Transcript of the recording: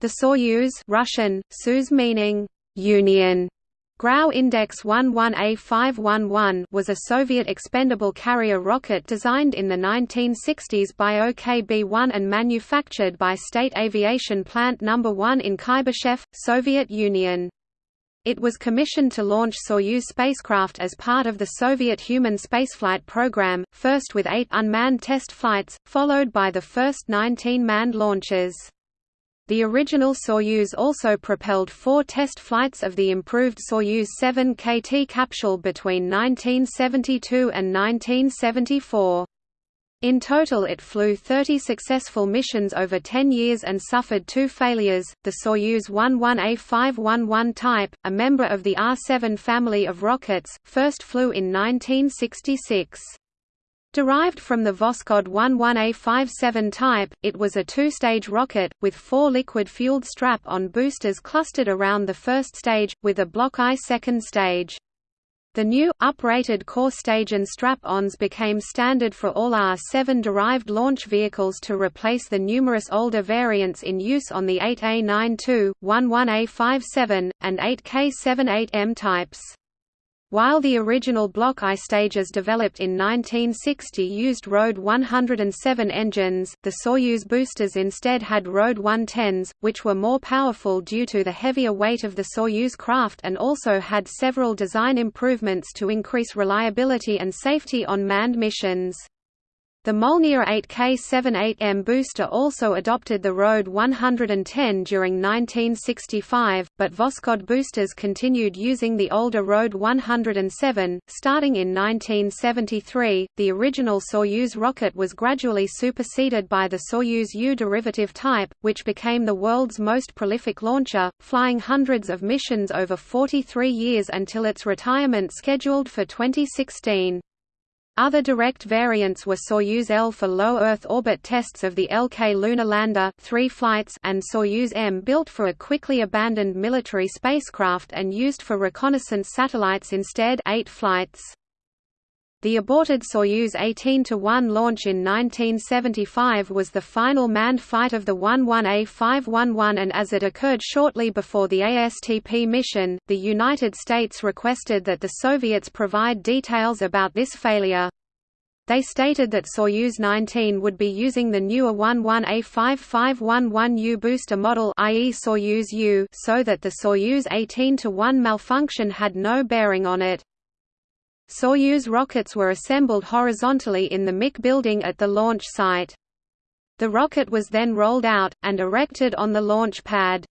The Soyuz Russian, Suz meaning Union GRAU Index 11A511 was a Soviet expendable carrier rocket designed in the 1960s by OKB-1 and manufactured by State Aviation Plant No. 1 in Kuybyshev, Soviet Union. It was commissioned to launch Soyuz spacecraft as part of the Soviet human spaceflight program, first with eight unmanned test flights, followed by the first 19 manned launches. The original Soyuz also propelled four test flights of the improved Soyuz 7 KT capsule between 1972 and 1974. In total it flew 30 successful missions over 10 years and suffered two failures. The Soyuz 11A511 type, a member of the R-7 family of rockets, first flew in 1966. Derived from the Voskhod 11A57 type, it was a two-stage rocket, with four liquid-fueled strap-on boosters clustered around the first stage, with a Block I second stage. The new, uprated core stage and strap-ons became standard for all R-7-derived launch vehicles to replace the numerous older variants in use on the 8A92, 11A57, and 8K78M types. While the original Block I stages developed in 1960 used RD 107 engines, the Soyuz boosters instead had RD 110s, which were more powerful due to the heavier weight of the Soyuz craft and also had several design improvements to increase reliability and safety on manned missions. The Molniya 8K78M booster also adopted the RD 110 during 1965, but Voskhod boosters continued using the older RD 107. Starting in 1973, the original Soyuz rocket was gradually superseded by the Soyuz U derivative type, which became the world's most prolific launcher, flying hundreds of missions over 43 years until its retirement scheduled for 2016. Other direct variants were Soyuz L for low Earth orbit tests of the LK lunar lander three flights and Soyuz M built for a quickly abandoned military spacecraft and used for reconnaissance satellites instead eight flights. The aborted Soyuz 18-1 launch in 1975 was the final manned flight of the 11A511 and as it occurred shortly before the ASTP mission, the United States requested that the Soviets provide details about this failure. They stated that Soyuz 19 would be using the newer 11A5511U booster model i.e. Soyuz U so that the Soyuz 18-1 malfunction had no bearing on it. Soyuz rockets were assembled horizontally in the MIK building at the launch site. The rocket was then rolled out, and erected on the launch pad.